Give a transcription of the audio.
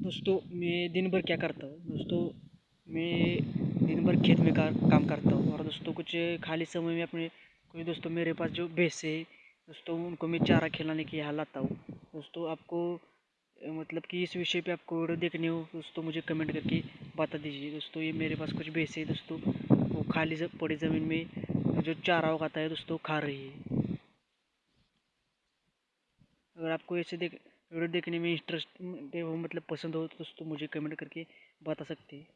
दोस्तों मैं दिन भर क्या करता हूँ? दोस्तों मैं दिन भर खेत में का, काम करता हूँ और दोस्तों कुछ खाली समय में अपने कुछ दोस्तों मेरे पास जो भैंसे दोस्तों उनको मैं चारा खिलाने के यहाँ लाता हूँ। दोस्तों आपको मतलब कि इस विषय पे आपको वीडियो देखनी हो दोस्तों मुझे कमेंट करके बता दीजिए। दोस्तों ये मेरे पास कुछ भैंसे दोस्तों वो खाली पड़ी ज़मीन में जो चारा उगाता है दोस्तों खा रही है। अगर आपको ऐसे देख वीडियो देखने में इंटरेस्ट मतलब पसंद हो तो दोस्तों मुझे कमेंट करके बता सकते हैं।